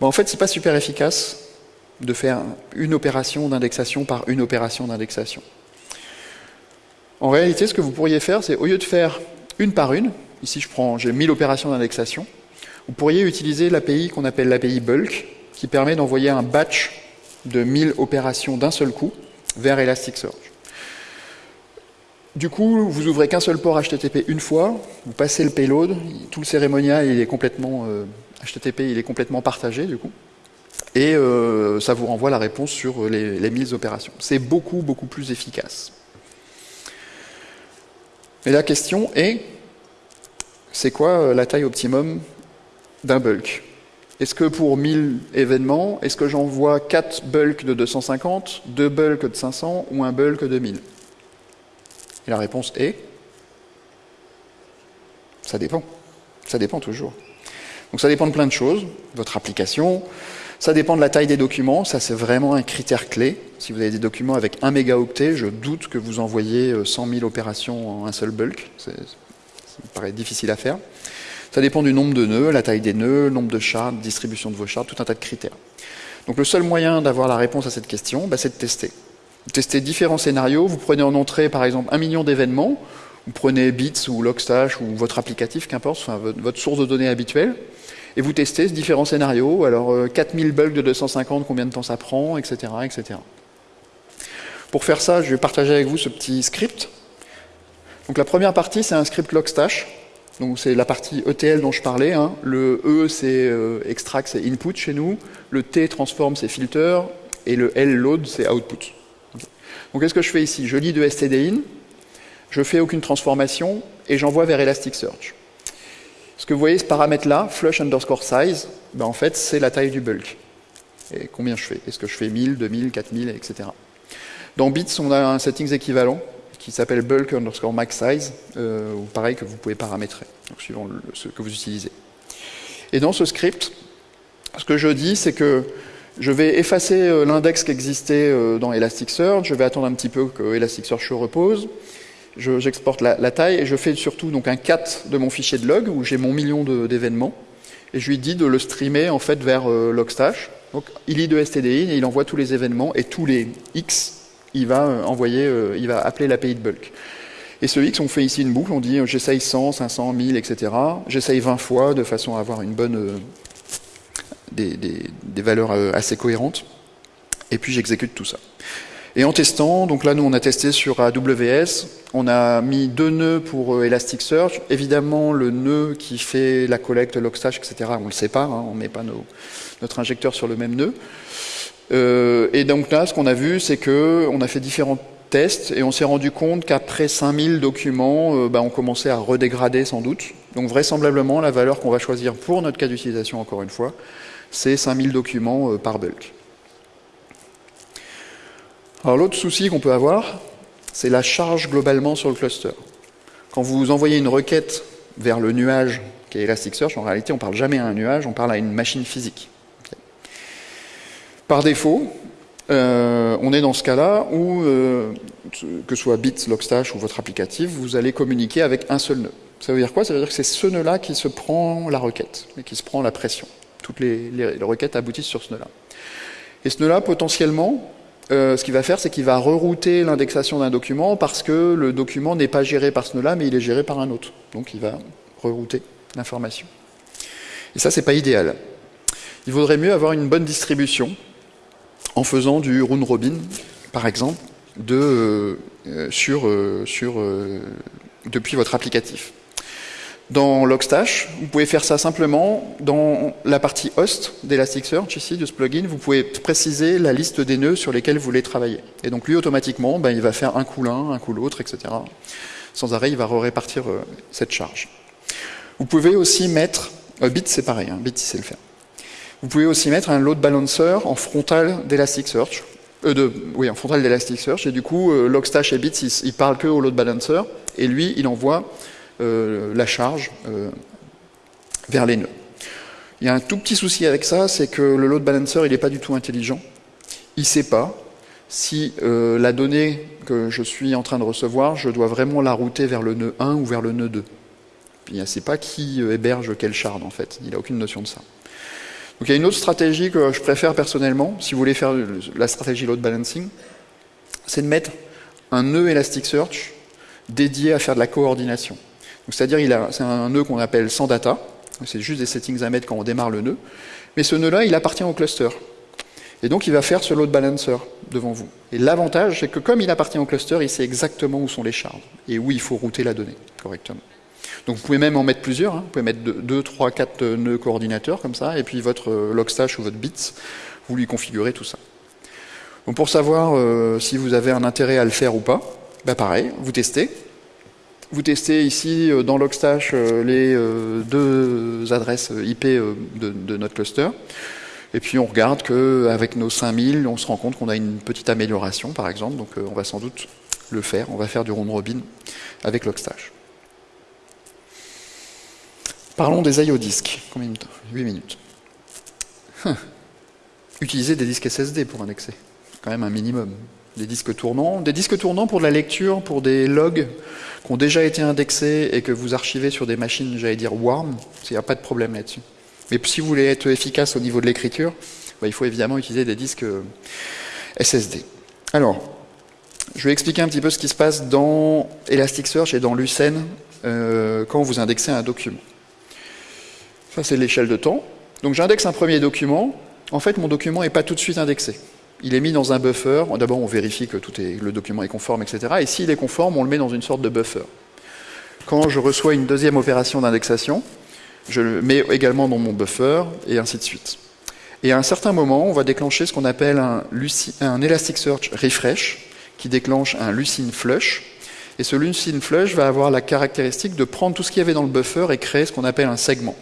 Speaker 1: En fait, c'est pas super efficace de faire une opération d'indexation par une opération d'indexation. En réalité, ce que vous pourriez faire, c'est au lieu de faire une par une, ici je prends, j'ai 1000 opérations d'indexation, vous pourriez utiliser l'API qu'on appelle l'API bulk, qui permet d'envoyer un batch de 1000 opérations d'un seul coup vers Elasticsearch. Du coup, vous ouvrez qu'un seul port HTTP une fois, vous passez le payload, tout le cérémonial il est complètement HTTP euh, il est complètement partagé du coup, et euh, ça vous renvoie la réponse sur les, les 1000 opérations. C'est beaucoup beaucoup plus efficace. Et la question est, c'est quoi euh, la taille optimum d'un bulk? Est-ce que pour 1000 événements, est-ce que j'envoie 4 bulks de 250, 2 bulks de 500 ou un bulk de 1000 et la réponse est ça dépend. Ça dépend toujours. Donc ça dépend de plein de choses, votre application, ça dépend de la taille des documents, ça c'est vraiment un critère clé. Si vous avez des documents avec 1 mégaoctet, je doute que vous envoyez 100 euh, 000 opérations en un seul bulk, ça me paraît difficile à faire. Ça dépend du nombre de nœuds, la taille des nœuds, le nombre de shards, distribution de vos shards, tout un tas de critères. Donc le seul moyen d'avoir la réponse à cette question, bah, c'est de tester. Vous testez différents scénarios, vous prenez en entrée par exemple un million d'événements, vous prenez Bits ou Logstash ou votre applicatif, qu'importe, enfin, votre source de données habituelle, et vous testez différents scénarios. Alors 4000 euh, bugs de 250, combien de temps ça prend, etc., etc. Pour faire ça, je vais partager avec vous ce petit script. Donc la première partie, c'est un script Logstash. Donc c'est la partie ETL dont je parlais. Hein. Le E, c'est euh, extract, c'est input chez nous. Le T, transform, c'est filter. Et le L, load, c'est output. Donc qu'est-ce que je fais ici? Je lis de stdin, je fais aucune transformation et j'envoie vers Elasticsearch. Ce que vous voyez, ce paramètre-là, flush underscore size, ben en fait, c'est la taille du bulk. Et combien je fais? Est-ce que je fais 1000, 2000, 4000, etc. Dans Bits, on a un settings équivalent qui s'appelle bulk underscore max size, euh, pareil que vous pouvez paramétrer, suivant ce que vous utilisez. Et dans ce script, ce que je dis, c'est que je vais effacer euh, l'index qui existait euh, dans Elasticsearch, je vais attendre un petit peu que Elasticsearch se repose, j'exporte la, taille et je fais surtout donc un cat de mon fichier de log où j'ai mon million d'événements et je lui dis de le streamer en fait vers euh, Logstash. Donc il lit de stdin et il envoie tous les événements et tous les x, il va envoyer, il va appeler l'API de bulk. Et ce x, on fait ici une boucle, on dit j'essaye 100, 500, 1000, etc. J'essaye 20 fois de façon à avoir une bonne des, valeurs euh, assez cohérentes, et puis j'exécute tout ça. Et en testant, donc là nous on a testé sur AWS, on a mis deux nœuds pour euh, Elasticsearch. Évidemment le nœud qui fait la collecte, logstash, etc. On le sépare, hein, on ne met pas notre injecteur sur le même nœud. Euh, et donc là ce qu'on a vu c'est que on a fait différents tests et on s'est rendu compte qu'après 5000 documents, bah, on commençait à redégrader sans doute. Donc vraisemblablement la valeur qu'on va choisir pour notre cas d'utilisation encore une fois, c'est 5000 documents par bulk. Alors l'autre souci qu'on peut avoir, c'est la charge globalement sur le cluster. Quand vous envoyez une requête vers le nuage qui est Elasticsearch, en réalité on ne parle jamais à un nuage, on parle à une machine physique. Par défaut, euh, on est dans ce cas-là où, euh, que ce soit Bits, Logstash ou votre applicatif, vous allez communiquer avec un seul nœud. Ça veut dire quoi? Ça veut dire que c'est ce nœud-là qui se prend la requête, et qui se prend la pression. Toutes les, requêtes aboutissent sur ce nœud-là. Et ce nœud-là, potentiellement, euh, ce qu'il va faire, c'est qu'il va rerouter l'indexation d'un document parce que le document n'est pas géré par ce nœud-là, mais il est géré par un autre. Donc il va rerouter l'information. Et ça, c'est pas idéal. Il vaudrait mieux avoir une bonne distribution en faisant du round robin, par exemple, de, euh, sur, euh, sur, depuis votre applicatif. Dans Logstash, vous pouvez faire ça simplement dans la partie host d'Elasticsearch, ici, de ce plugin, vous pouvez préciser la liste des nœuds sur lesquels vous voulez travailler. Et donc lui, automatiquement, ben, il va faire un coup l'un, un coup l'autre, etc. Sans arrêt, il va répartir euh, cette charge. Vous pouvez aussi mettre, euh, Bit c'est pareil, hein, Bit il le faire. Vous pouvez aussi mettre un load balancer en frontal d'Elasticsearch, euh, oui, en frontal d'Elasticsearch, et du coup, euh, Logstash et Bit, ils, ils parlent que au load balancer, et lui, il envoie la charge euh, vers les nœuds. Il y a un tout petit souci avec ça, c'est que le load balancer, il n'est pas du tout intelligent. Il ne sait pas si euh, la donnée que je suis en train de recevoir, je dois vraiment la router vers le nœud 1 ou vers le nœud 2. Il ne sait pas qui héberge quel shard, en fait. Il n'a aucune notion de ça. Donc il y a une autre stratégie que je préfère personnellement, si vous voulez faire la stratégie load balancing, c'est de mettre un nœud Elasticsearch dédié à faire de la coordination. C'est-à-dire, c'est un nœud qu'on appelle sans data. C'est juste des settings à mettre quand on démarre le nœud. Mais ce nœud-là, il appartient au cluster. Et donc, il va faire ce load balancer devant vous. Et l'avantage, c'est que comme il appartient au cluster, il sait exactement où sont les shards et où il faut router la donnée correctement. Donc, vous pouvez même en mettre plusieurs. Hein. Vous pouvez mettre 2, 3, 4 nœuds coordinateurs comme ça, et puis votre logstash ou votre bits, vous lui configurez tout ça. Donc, pour savoir euh, si vous avez un intérêt à le faire ou pas, bah pareil, vous testez, vous testez ici euh, dans Logstash euh, les euh, deux adresses IP de, notre cluster. Et puis on regarde qu'avec nos 5000, on se rend compte qu'on a une petite amélioration, par exemple. Donc on va sans doute le faire. On va faire du round robin avec Logstash. Parlons des IO disques. Combien de minutes 8 minutes. Hum. Utiliser des disques SSD pour indexer. Quand même un minimum. Des disques tournants. Des disques tournants pour de la lecture, pour des logs qui ont déjà été indexés et que vous archivez sur des machines, j'allais dire warm, il n'y a pas de problème là-dessus. Mais si vous voulez être efficace au niveau de l'écriture, bah, il faut évidemment utiliser des disques euh, SSD. Alors, je vais expliquer un petit peu ce qui se passe dans Elasticsearch et dans Lucene euh, quand vous indexez un document. Ça, c'est l'échelle de temps. Donc j'indexe un premier document. En fait, mon document n'est pas tout de suite indexé il est mis dans un buffer. D'abord, on vérifie que tout le document est conforme, etc. Et s'il est conforme, on le met dans une sorte de buffer. Quand je reçois une deuxième opération d'indexation, je le mets également dans mon buffer, et ainsi de suite. Et à un certain moment, on va déclencher ce qu'on appelle un, un, Elasticsearch Refresh, qui déclenche un Lucene Flush. Et ce Lucene Flush va avoir la caractéristique de prendre tout ce qu'il y avait dans le buffer et créer ce qu'on appelle un segment.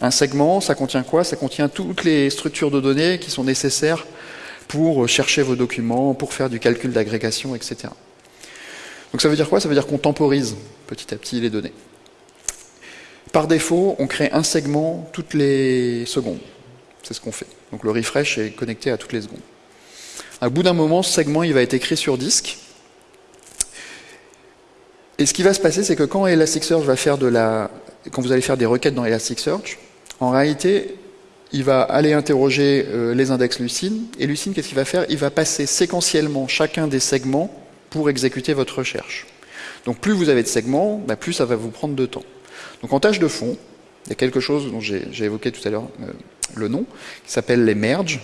Speaker 1: Un segment, ça contient quoi? Ça contient toutes les structures de données qui sont nécessaires pour chercher vos documents, pour faire du calcul d'agrégation, etc. Donc ça veut dire quoi? Ça veut dire qu'on temporise petit à petit les données. Par défaut, on crée un segment toutes les secondes. C'est ce qu'on fait. Donc le refresh est connecté à toutes les secondes. À bout d'un moment, ce segment il va être écrit sur disque. Et ce qui va se passer, c'est que quand Elasticsearch va faire de la, quand vous allez faire des requêtes dans Elasticsearch, en réalité, il va aller interroger euh, les index Lucine, et Lucine, qu'est-ce qu'il va faire? Il va passer séquentiellement chacun des segments pour exécuter votre recherche. Donc plus vous avez de segments, bah, plus ça va vous prendre de temps. Donc en tâche de fond, il y a quelque chose dont j'ai évoqué tout à l'heure euh, le nom, qui s'appelle les merges.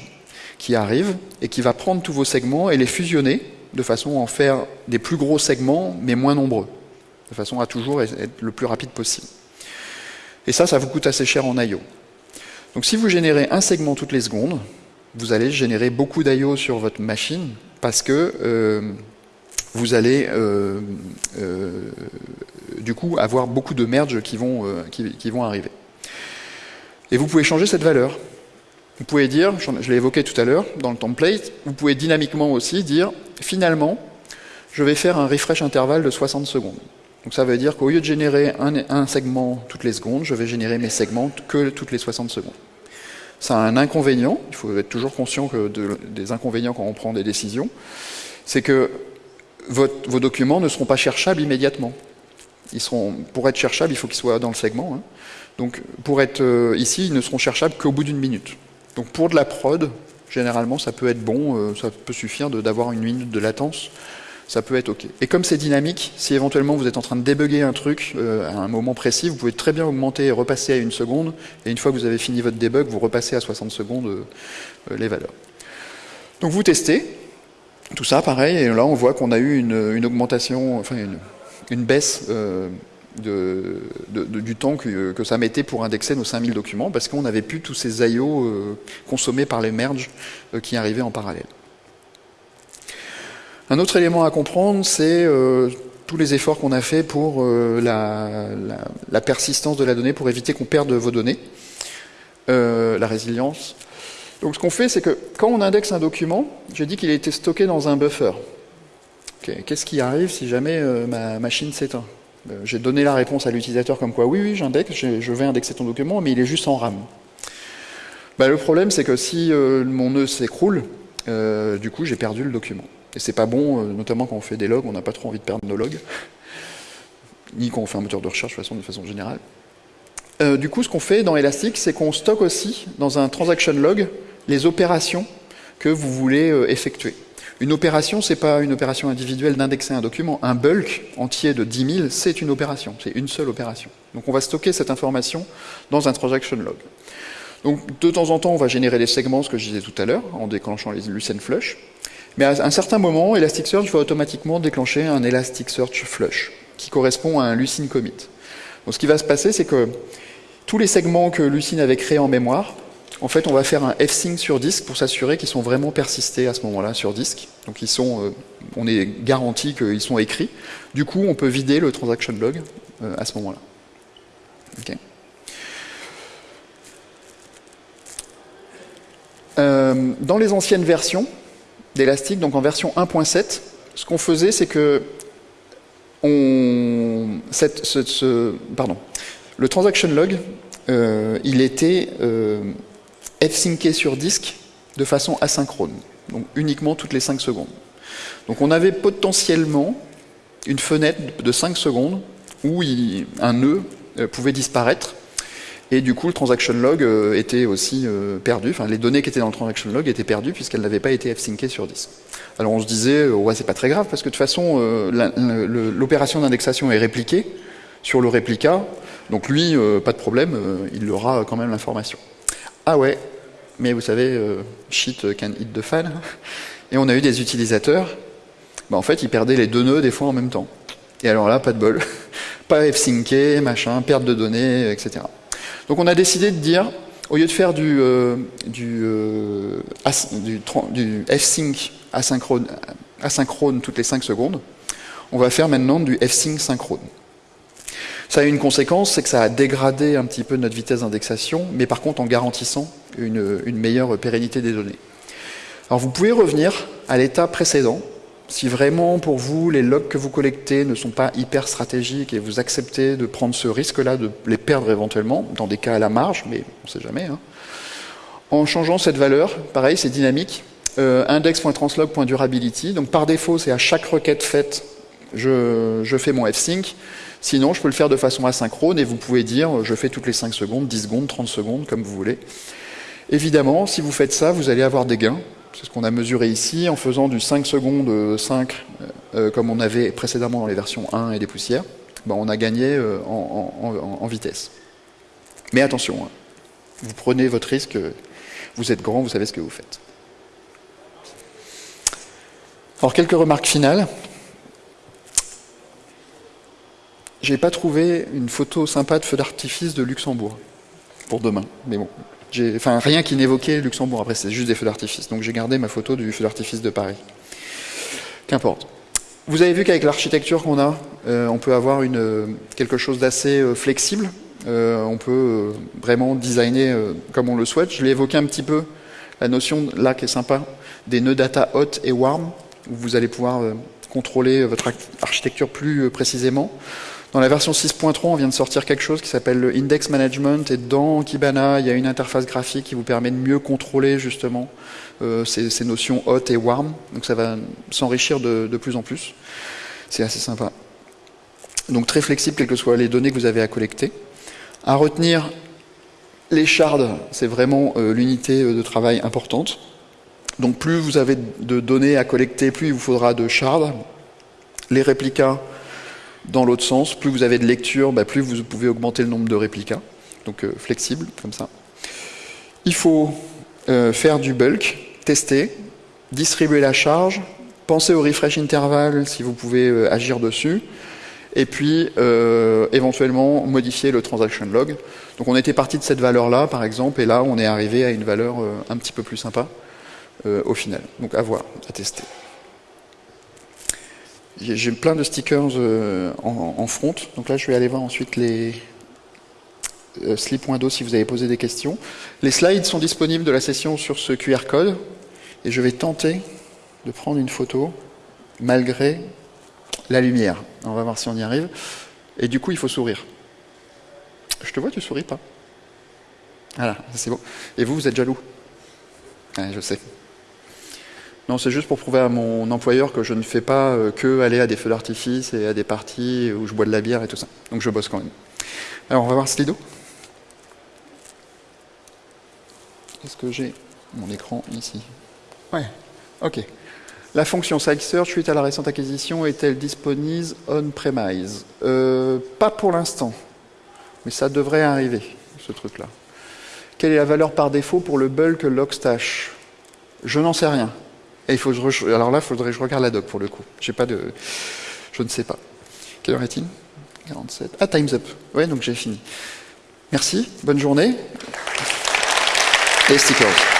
Speaker 1: qui arrive et qui va prendre tous vos segments et les fusionner de façon à en faire des plus gros segments mais moins nombreux, de façon à toujours être le plus rapide possible. Et ça, ça vous coûte assez cher en I.O. Donc si vous générez un segment toutes les secondes, vous allez générer beaucoup d'I.O. sur votre machine parce que euh, vous allez euh, euh, du coup avoir beaucoup de merges qui vont, qui vont arriver. Et vous pouvez changer cette valeur. Vous pouvez dire, je l'ai évoqué tout à l'heure dans le template, vous pouvez dynamiquement aussi dire, finalement, je vais faire un refresh intervalle de 60 secondes. Donc ça veut dire qu'au lieu de générer un, segment toutes les secondes, je vais générer mes segments que toutes les 60 secondes. Ça a un inconvénient, il faut être toujours conscient que des inconvénients quand on prend des décisions, c'est que vos documents ne seront pas cherchables immédiatement. Ils seront, pour être cherchables, il faut qu'ils soient dans le segment. Hein. Donc pour être euh, ici, ils ne seront cherchables qu'au bout d'une minute. Donc pour de la prod, généralement, ça peut être bon, euh, ça peut suffire d'avoir une minute de latence, ça peut être OK. Et comme c'est dynamique, si éventuellement vous êtes en train de débugger un truc euh, à un moment précis, vous pouvez très bien augmenter et repasser à une seconde, et une fois que vous avez fini votre debug, vous repassez à 60 secondes euh, les valeurs. Donc vous testez, tout ça pareil, et là on voit qu'on a eu une, augmentation, enfin une, baisse du temps que, ça mettait pour indexer nos 5000 documents, parce qu'on n'avait plus tous ces IO euh, consommés par les merges euh, qui arrivaient en parallèle. Un autre élément à comprendre, c'est euh, tous les efforts qu'on a fait pour la, la, persistance de la donnée, pour éviter qu'on perde vos données, la résilience. Donc ce qu'on fait, c'est que quand on indexe un document, j'ai dit qu'il a été stocké dans un buffer. Qu'est-ce qui arrive si jamais ma machine s'éteint? Euh, j'ai donné la réponse à l'utilisateur comme quoi oui, oui, j'indexe, je vais indexer ton document, mais il est juste en RAM. Bah, le problème, c'est que si euh, mon nœud s'écroule, euh, du coup, j'ai perdu le document. Et c'est pas bon, notamment quand on fait des logs, on n'a pas trop envie de perdre nos logs, ni quand on fait un moteur de recherche de façon, de façon générale. du coup, ce qu'on fait dans Elastic, c'est qu'on stocke aussi dans un transaction log les opérations que vous voulez effectuer. Une opération, ce n'est pas une opération individuelle d'indexer un document. Un bulk entier de 10 000, c'est une opération, c'est une seule opération. Donc on va stocker cette information dans un transaction log. Donc de temps en temps, on va générer des segments, ce que je disais tout à l'heure, en déclenchant les Lucene Flush. Mais à un certain moment, Elasticsearch va automatiquement déclencher un Elasticsearch Flush, qui correspond à un Lucene Commit. Donc ce qui va se passer, c'est que tous les segments que Lucene avait créés en mémoire en fait, on va faire un fsync sur disque pour s'assurer qu'ils sont vraiment persistés à ce moment-là sur disque. Donc ils sont, euh, on est garanti qu'ils sont écrits. Du coup, on peut vider le transaction log euh, à ce moment-là. Euh, dans les anciennes versions d'Elastic, donc en version 1.7, ce qu'on faisait, c'est que le transaction log, il était f-syncer sur disque de façon asynchrone, donc uniquement toutes les 5 secondes. Donc on avait potentiellement une fenêtre de 5 secondes où un nœud euh, pouvait disparaître et du coup le transaction log euh, était aussi euh, perdu, enfin les données qui étaient dans le transaction log étaient perdues puisqu'elles n'avaient pas été f-syncées sur disque. Alors on se disait, ouais c'est pas très grave parce que de toute façon l'opération d'indexation est répliquée sur le réplica, donc lui, pas de problème, il aura quand même l'information. Ah ouais, mais vous savez, euh, shit can hit the fan. Et on a eu des utilisateurs, bah en fait, ils perdaient les deux nœuds des fois en même temps. Et alors là, pas de bol. pas f-syncer, machin, perte de données, etc. Donc on a décidé de dire, au lieu de faire du, euh, du, euh, du, f-sync asynchrone, toutes les 5 secondes, on va faire maintenant du f-sync synchrone. Ça a une conséquence, c'est que ça a dégradé un petit peu notre vitesse d'indexation, mais par contre en garantissant une, meilleure pérennité des données. Alors vous pouvez revenir à l'état précédent, si vraiment pour vous les logs que vous collectez ne sont pas hyper stratégiques et vous acceptez de prendre ce risque-là de les perdre éventuellement, dans des cas à la marge, mais on ne sait jamais, hein. en changeant cette valeur, pareil c'est dynamique, euh, index.translog.durability, donc par défaut c'est à chaque requête faite, je, je fais mon f-sync, Sinon, je peux le faire de façon asynchrone et vous pouvez dire je fais toutes les 5 secondes, 10 secondes, 30 secondes, comme vous voulez. Évidemment, si vous faites ça, vous allez avoir des gains. C'est ce qu'on a mesuré ici en faisant du 5 secondes 5 euh, euh, comme on avait précédemment dans les versions 1 et des poussières. Ben, on a gagné euh, en, vitesse. Mais attention, hein. vous prenez votre risque, vous êtes grand, vous savez ce que vous faites. Alors, quelques remarques finales. J'ai pas trouvé une photo sympa de feu d'artifice de Luxembourg pour demain, mais bon. Enfin, rien qui n'évoquait Luxembourg, après c'est juste des feux d'artifice. Donc j'ai gardé ma photo du feu d'artifice de Paris. Qu'importe. Vous avez vu qu'avec l'architecture qu'on a, euh, on peut avoir une, quelque chose d'assez euh, flexible. Euh, on peut vraiment designer comme on le souhaite. Je l'ai évoqué un petit peu, la notion là qui est sympa, des nœuds data hot et warm, où vous allez pouvoir contrôler votre architecture plus précisément. Dans la version 6.3, on vient de sortir quelque chose qui s'appelle le Index Management, et dans Kibana, il y a une interface graphique qui vous permet de mieux contrôler justement euh, ces, notions hot et warm. Donc ça va s'enrichir de, plus en plus. C'est assez sympa. Donc très flexible, quelles que soient les données que vous avez à collecter. À retenir, les shards, c'est vraiment euh, l'unité euh, de travail importante. Donc plus vous avez de données à collecter, plus il vous faudra de shards. Les réplicas, dans l'autre sens, plus vous avez de lecture, bah, plus vous pouvez augmenter le nombre de réplicas. Donc euh, flexible, comme ça. Il faut euh, faire du bulk, tester, distribuer la charge, penser au refresh interval si vous pouvez euh, agir dessus, et puis éventuellement modifier le transaction log. Donc on était parti de cette valeur-là, par exemple, et là on est arrivé à une valeur un petit peu plus sympa au final. Donc à voir, à tester. J'ai plein de stickers euh, en, front, donc là je vais aller voir ensuite les euh, slip.do si vous avez posé des questions. Les slides sont disponibles de la session sur ce QR code, et je vais tenter de prendre une photo malgré la lumière. On va voir si on y arrive. Et du coup, il faut sourire. Je te vois, tu souris pas. Voilà, c'est bon. Et vous, vous êtes jaloux? Je sais. Non, c'est juste pour prouver à mon employeur que je ne fais pas euh, que aller à des feux d'artifice et à des parties où je bois de la bière et tout ça. Donc je bosse quand même. Alors on va voir Slido. Est-ce que j'ai? Mon écran ici Ouais, ok. La fonction Site Search suite à la récente acquisition est-elle disponible on-premise? Euh, Pas pour l'instant, mais ça devrait arriver, ce truc-là. Quelle est la valeur par défaut pour le bulk logstash? Je n'en sais rien. Et il faut Alors là, il faudrait que je regarde la doc pour le coup. J'ai pas de... Je ne sais pas. Quelle heure est-il? 47. Ah, time's up. Ouais, donc j'ai fini. Merci, bonne journée. Et stickers.